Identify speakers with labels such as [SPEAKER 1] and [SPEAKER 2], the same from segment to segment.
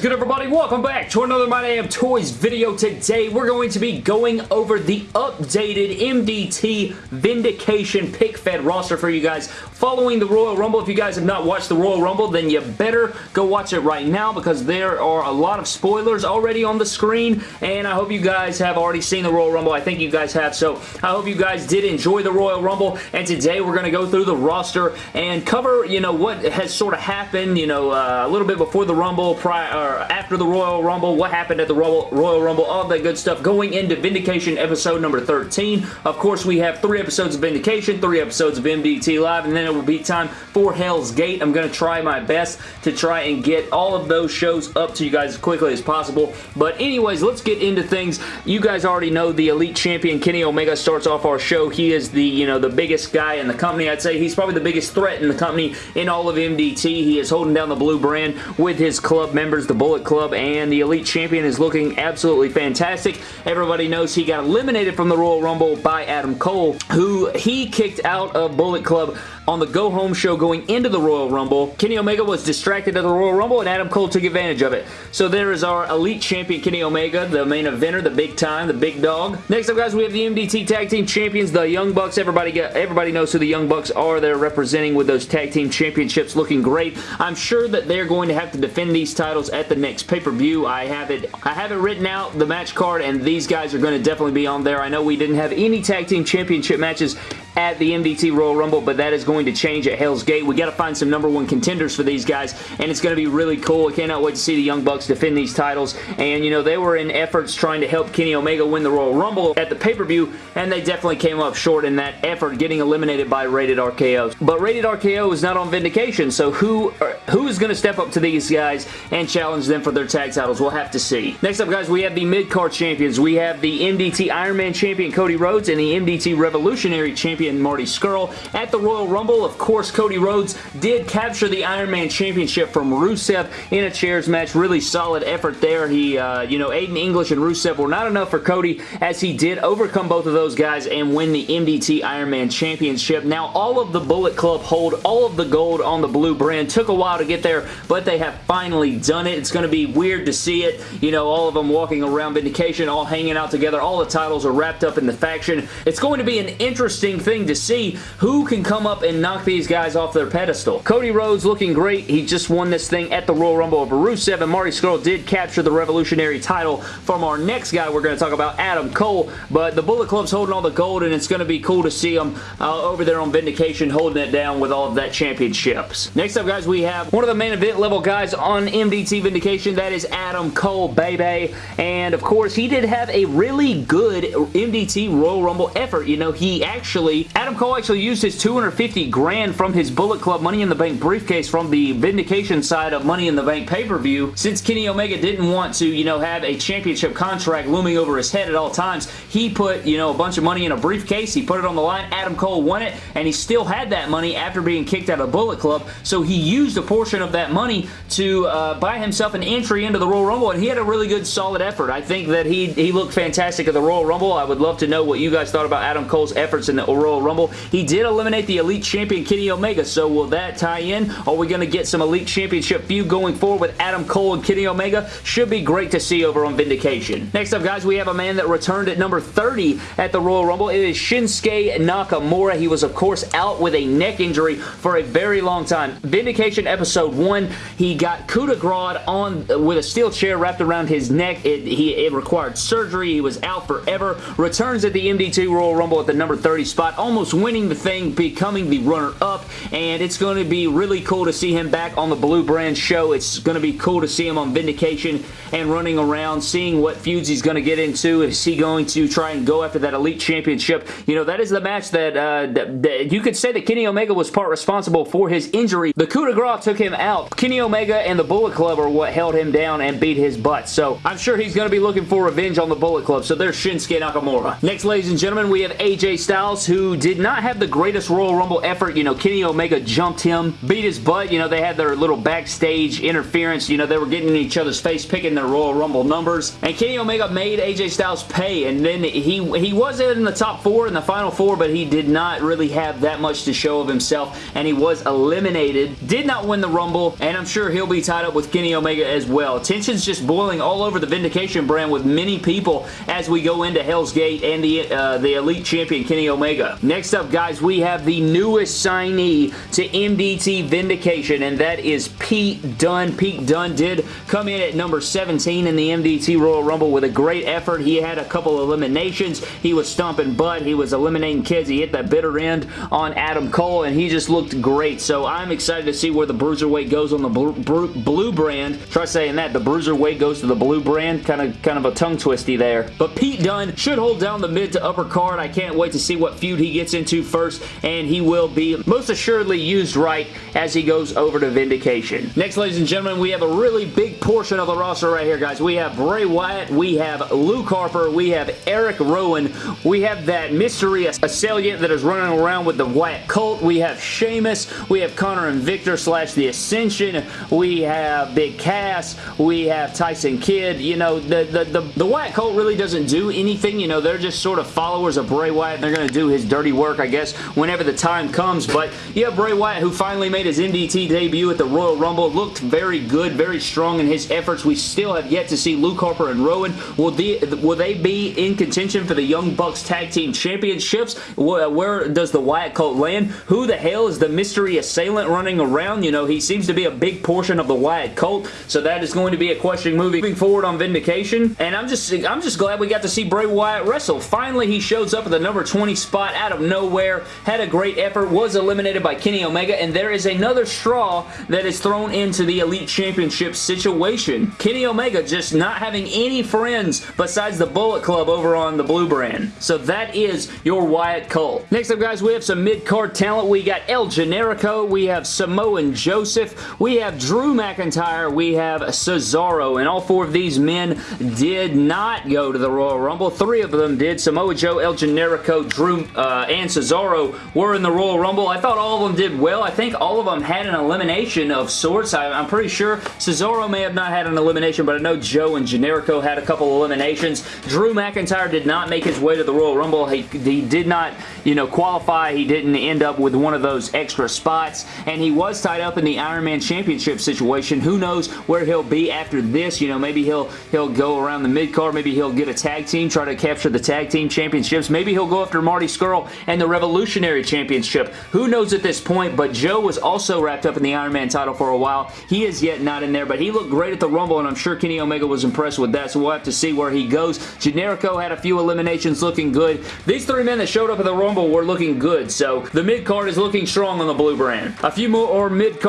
[SPEAKER 1] is good everybody? Welcome back to another My Damn Toys video. Today we're going to be going over the updated MDT Vindication Pick Fed roster for you guys following the Royal Rumble. If you guys have not watched the Royal Rumble then you better go watch it right now because there are a lot of spoilers already on the screen and I hope you guys have already seen the Royal Rumble. I think you guys have so I hope you guys did enjoy the Royal Rumble and today we're going to go through the roster and cover you know what has sort of happened you know uh, a little bit before the Rumble prior, after the Royal Rumble, what happened at the Royal, Royal Rumble, all that good stuff. Going into Vindication episode number 13. Of course, we have three episodes of Vindication, three episodes of MDT Live, and then it will be time for Hell's Gate. I'm going to try my best to try and get all of those shows up to you guys as quickly as possible. But anyways, let's get into things. You guys already know the Elite Champion Kenny Omega starts off our show. He is the, you know, the biggest guy in the company. I'd say he's probably the biggest threat in the company in all of MDT. He is holding down the blue brand with his club members, the Bullet Club, and the Elite Champion is looking absolutely fantastic. Everybody knows he got eliminated from the Royal Rumble by Adam Cole, who he kicked out of Bullet Club on the Go Home show going into the Royal Rumble. Kenny Omega was distracted at the Royal Rumble and Adam Cole took advantage of it. So there is our Elite Champion Kenny Omega, the main eventer, the big time, the big dog. Next up guys, we have the MDT Tag Team Champions, the Young Bucks. Everybody get, everybody knows who the Young Bucks are. They're representing with those Tag Team Championships looking great. I'm sure that they're going to have to defend these titles at the next pay-per-view. I have it I have it written out, the match card, and these guys are going to definitely be on there. I know we didn't have any Tag Team Championship matches at the MDT Royal Rumble, but that is going to change at Hell's Gate. We got to find some number one contenders for these guys, and it's going to be really cool. I cannot wait to see the Young Bucks defend these titles, and you know, they were in efforts trying to help Kenny Omega win the Royal Rumble at the pay-per-view, and they definitely came up short in that effort, getting eliminated by Rated RKO. But Rated RKO is not on Vindication, so who, who is going to step up to these guys and challenge them for their tag titles? We'll have to see. Next up, guys, we have the mid-card champions. We have the MDT Iron Man champion Cody Rhodes and the MDT Revolutionary champion Marty Scurll. At the Royal Rumble, of course, Cody Rhodes did capture the Iron Man Championship from Rusev in a chairs match. Really solid effort there. He, uh, you know, Aiden English and Rusev were not enough for Cody as he did overcome both of those guys and win the MDT Iron Man Championship. Now, all of the Bullet Club hold all of the gold on the blue brand. Took a while to get there, but they have finally done it. It's going to be weird to see it. You know, all of them walking around Vindication, all hanging out together. All the titles are wrapped up in the faction. It's going to be an interesting thing to see who can come up and knock these guys off their pedestal. Cody Rhodes looking great. He just won this thing at the Royal Rumble over Rusev, and Marty Scurll did capture the Revolutionary title from our next guy we're going to talk about, Adam Cole, but the Bullet Club's holding all the gold, and it's going to be cool to see them uh, over there on Vindication holding it down with all of that championships. Next up, guys, we have one of the main event level guys on MDT Vindication. That is Adam Cole, baby. And, of course, he did have a really good MDT Royal Rumble effort. You know, he actually Adam Cole actually used his 250 grand from his Bullet Club Money in the Bank briefcase from the Vindication side of Money in the Bank pay-per-view. Since Kenny Omega didn't want to, you know, have a championship contract looming over his head at all times, he put, you know, a bunch of money in a briefcase. He put it on the line. Adam Cole won it, and he still had that money after being kicked out of Bullet Club, so he used a portion of that money to uh, buy himself an entry into the Royal Rumble, and he had a really good, solid effort. I think that he, he looked fantastic at the Royal Rumble. I would love to know what you guys thought about Adam Cole's efforts in the Royal Rumble. He did eliminate the Elite Champion Kenny Omega, so will that tie in? Are we going to get some Elite Championship feud going forward with Adam Cole and Kenny Omega? Should be great to see over on Vindication. Next up, guys, we have a man that returned at number 30 at the Royal Rumble. It is Shinsuke Nakamura. He was, of course, out with a neck injury for a very long time. Vindication episode 1, he got coup de grace on with a steel chair wrapped around his neck. It, he, it required surgery. He was out forever. Returns at the MDT Royal Rumble at the number 30 spot, almost winning the thing, becoming the runner-up, and it's going to be really cool to see him back on the Blue Brand show. It's going to be cool to see him on Vindication and running around, seeing what feuds he's going to get into. Is he going to try and go after that Elite Championship? You know, that is the match that, uh, that, that you could say that Kenny Omega was part responsible for his injury. The coup de grace took him out. Kenny Omega and the Bullet Club are what held him down and beat his butt. So I'm sure he's going to be looking for revenge on the Bullet Club. So there's Shinsuke Nakamura. Next, ladies and gentlemen, we have AJ Styles, who did not have the greatest Royal Rumble effort. You know, Kenny Omega jumped him, beat his butt. You know, they had their little backstage interference. You know, they were getting in each other's face, picking their Royal Rumble numbers. And Kenny Omega made AJ Styles pay. And then he, he was in the top four, in the final four, but he did not really have that much to show of himself. And he was eliminated. Did not win the Rumble, and I'm sure he'll be tied up with Kenny Omega as well. Tension's just boiling all over the Vindication brand with many people as we go into Hell's Gate and the, uh, the Elite Champion Kenny Omega. Next up, guys, we have the newest signee to MDT Vindication, and that is Pete Dunne. Pete Dunne did come in at number 17 in the MDT Royal Rumble with a great effort. He had a couple eliminations. He was stomping butt. He was eliminating kids. He hit that bitter end on Adam Cole, and he just looked great. So I'm excited to see where the Bruiserweight goes on the blue, brand. Try saying that. The Bruiserweight goes to the blue brand. Kind of, kind of a tongue twisty there. But Pete Dunne should hold down the mid to upper card. I can't wait to see what feud he gets into first, and he will be most assuredly used right as he goes over to Vindication. Next, ladies and gentlemen, we have a really big portion of the roster right here, guys. We have Bray Wyatt, we have Luke Harper, we have Eric Rowan, we have that mystery assailant that is running around with the Wyatt cult, we have Sheamus, we have Konnor and Viktor slash The Ascension, we have Big Cass, we have Tyson Kidd. You know, the, the, the, the Wyatt cult really doesn't do anything. You know, they're just sort of followers of Bray Wyatt. They're going to do his dirty work, I guess, whenever the time comes. But you have Bray Wyatt, who finally made his MDT debut at the Royal Rumble. Looked very good, very strong in his efforts. We still have yet to see Luke Harper and Rowan. Will, the, will they be in contention for the Young Bucks Tag Team Championships? Where, does the Wyatt cult land? Who the hell is the mystery assailant running around? You know, he seems to be a big portion of the Wyatt cult, so that is going to be a question moving forward on Vindication. And I'm just, I'm just glad we got to see Bray Wyatt wrestle. Finally, he shows up at the number 20 spot out of nowhere, had a great effort, was eliminated by Kenny Omega, and there is another straw that is thrown into the Elite Championship situation. Kenny Omega just not having any friends besides the Bullet Club over on the Blue brand. So that is your Wyatt Cult. Next up, guys, we have some mid-card talent. We got El Generico, we have Samoan Joseph, we have Drew McIntyre, we have Cesaro, and all four of these men did not go to the Royal Rumble. Three of them did. Samoa Joe, El Generico, Drew, uh, and Cesaro were in the Royal Rumble. I thought all of them did well. I think all of them had an elimination of sorts. I, am pretty sure Cesaro may have not had an elimination, but I know Joe and Generico had a couple eliminations. Drew McIntyre did not make his way to the Royal Rumble. He, he did not, you know, qualify. He didn't end up with one of those extra spots, and he was tied up in the Iron Man Championship situation. Who knows where he'll be after this? You know, maybe he'll he'll go around the mid-card. Maybe he'll get a tag team, try to capture the tag team championships. Maybe he'll go after Marty Scurll and the Revolutionary Championship. Who knows at this point, but Joe was also wrapped up in the Iron Man title for a while. He is yet not in there, but he looked great at the Rumble, and I'm sure Kenny Omega was impressed with that, so we'll have to see where he goes. Generico had a few eliminations looking good. These three men that showed up at the Rumble were looking good, so the mid-card is looking strong on the blue brand. A few more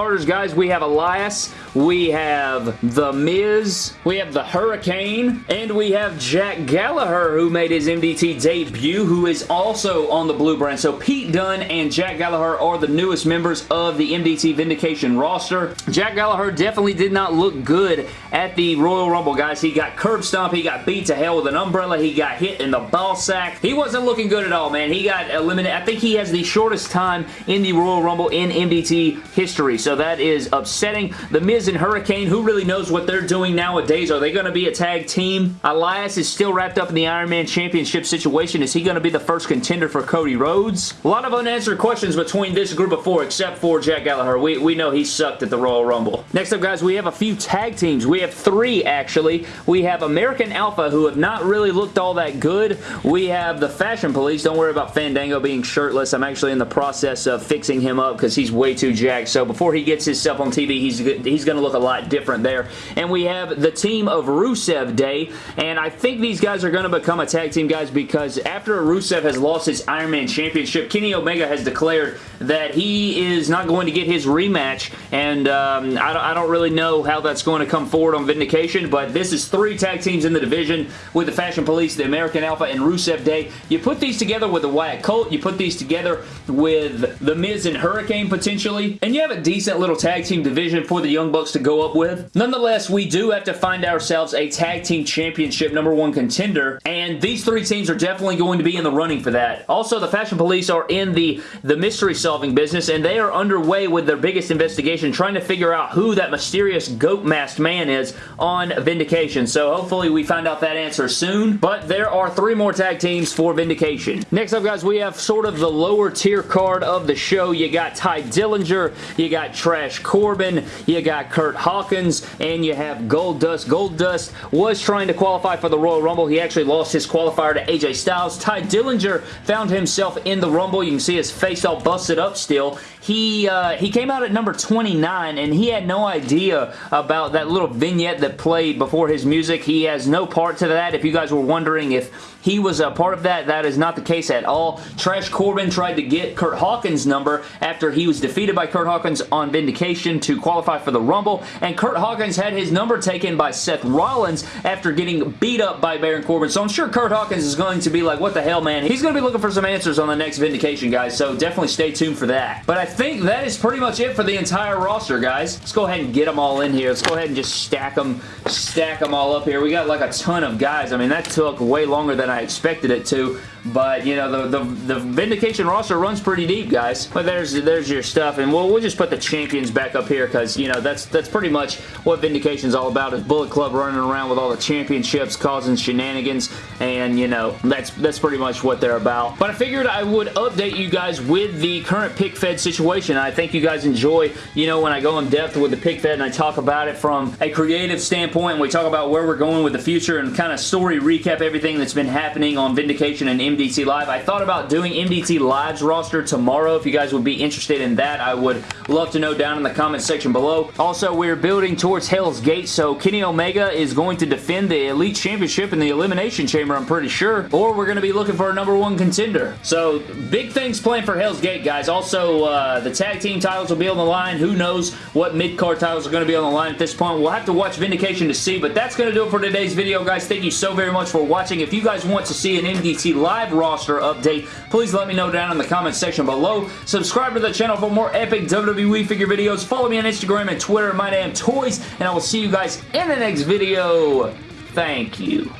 [SPEAKER 1] mid-carders, guys. We have Elias, we have The Miz, we have The Hurricane, and we have Jack Gallagher, who made his MDT debut, who is also on the blue brand. So Pete Dunne and Jack Gallagher are the newest members of the MDT Vindication roster. Jack Gallagher definitely did not look good at the Royal Rumble, guys. He got curb stomp, he got beat to hell with an umbrella, he got hit in the ball sack. He wasn't looking good at all, man. He got eliminated. I think he has the shortest time in the Royal Rumble in MDT history, so that is upsetting. The Miz and Hurricane, who really knows what they're doing nowadays? Are they going to be a tag team? Elias is still wrapped up in the Iron Man Championship situation. Is he going to be the first contender for Cody Rhodes? A lot of unanswered questions between this group of four, except for Jack Gallagher. We, we know he sucked at the Royal Rumble. Next up, guys, we have a few tag teams. We have three, actually. We have American Alpha, who have not really looked all that good. We have the Fashion Police. Don't worry about Fandango being shirtless. I'm actually in the process of fixing him up because he's way too jacked. So before he gets his himself on TV, he's, he's going to look a lot different there. And we have the team of Rusev Day, and I think these guys are going to become a tag team, guys, because after Rusev has lost his Iron Man Championship, Kenny Omega has declared that he is not going to get his rematch, and um, I, don't, I don't really know how that's going to come forward on Vindication, but this is three tag teams in the division with the Fashion Police, the American Alpha, and Rusev Day. You put these together with the Wyatt Cult, you put these together with The Miz and Hurricane potentially, and you have a decent little tag team division for the Young Bucks to go up with. Nonetheless, we do have to find ourselves a tag team championship number one contender, and these three teams are definitely going to be in the running for that. Also, the Fashion Police are in the, the mystery solving business, and they are underway with their biggest investigation, trying to figure out who that mysterious goat masked man is on Vindication. So hopefully we find out that answer soon. But there are three more tag teams for Vindication. Next up, guys, we have sort of the lower tier card of the show. You got Tye Dillinger, you got Trash Corbin, you got Kurt Hawkins, and you have Goldust. Gold Dust was trying to qualify for the Royal Rumble. He actually lost his qualifier to AJ Styles. Tye Dillinger found himself in the Rumble. You can see his face all busted up still. He, uh, he came out at number 29, and he had no idea about that little vignette that played before his music. He has no part to that. If you guys were wondering if he was a part of that, that is not the case at all. Trash Corbin tried to get Kurt Hawkins' number after he was defeated by Kurt Hawkins on Vindication to qualify for the Rumble, and Kurt Hawkins had his number taken by Seth Rollins after getting beat up by Baron Corbin, so I'm sure Kurt Hawkins is going to be like, what the hell, man? He's going to be looking for some answers on the next Vindication, guys, so definitely stay tuned for that. But I think that is pretty much it for the entire roster, guys. Let's go ahead and get them all in here. Let's go ahead and just stack them, stack them all up here. We got like a ton of guys. I mean, that took way longer than I expected it to. But, you know, the, the, the Vindication roster runs pretty deep, guys. But there's there's your stuff. And we'll, we'll just put the champions back up here because, you know, that's that's pretty much what Vindication's all about is Bullet Club running around with all the championships, causing shenanigans. And, you know, that's, that's pretty much what they're about. But I figured I would update you guys with the current pick fed situation. I think you guys enjoy, you know, when I go in depth with the pick fed and I talk about it from a creative standpoint and we talk about where we're going with the future and kind of story recap everything that's been happening on Vindication and MDT Live. I thought about doing MDT Live's roster tomorrow. If you guys would be interested in that, I would love to know down in the comment section below. Also, we're building towards Hell's Gate, so Kenny Omega is going to defend the Elite Championship in the Elimination Chamber, I'm pretty sure. Or we're going to be looking for a number one contender. So, big things planned for Hell's Gate, guys. Also, uh, the tag team titles will be on the line. Who knows what mid-card titles are going to be on the line at this point. We'll have to watch Vindication to see, but that's going to do it for today's video, guys. Thank you so very much for watching. If you guys want to see an MDT Live live roster update, please let me know down in the comment section below. Subscribe to the channel for more epic WWE figure videos. Follow me on Instagram and Twitter, My Damn Toys, and I will see you guys in the next video. Thank you.